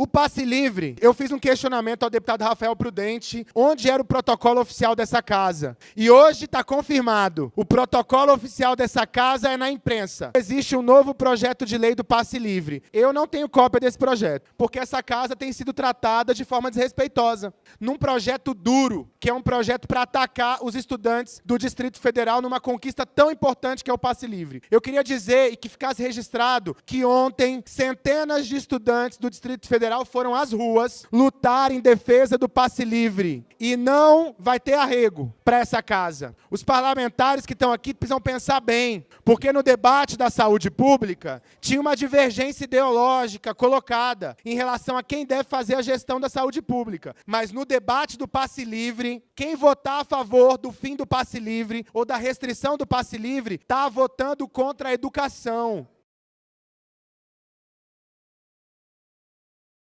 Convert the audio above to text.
O passe livre, eu fiz um questionamento ao deputado Rafael Prudente, onde era o protocolo oficial dessa casa. E hoje está confirmado, o protocolo oficial dessa casa é na imprensa. Existe um novo projeto de lei do passe livre. Eu não tenho cópia desse projeto, porque essa casa tem sido tratada de forma desrespeitosa. Num projeto duro, que é um projeto para atacar os estudantes do Distrito Federal numa conquista tão importante que é o passe livre. Eu queria dizer, e que ficasse registrado, que ontem centenas de estudantes do Distrito Federal Federal foram às ruas lutar em defesa do passe livre. E não vai ter arrego para essa casa. Os parlamentares que estão aqui precisam pensar bem, porque no debate da saúde pública tinha uma divergência ideológica colocada em relação a quem deve fazer a gestão da saúde pública. Mas no debate do passe livre, quem votar a favor do fim do passe livre ou da restrição do passe livre está votando contra a educação.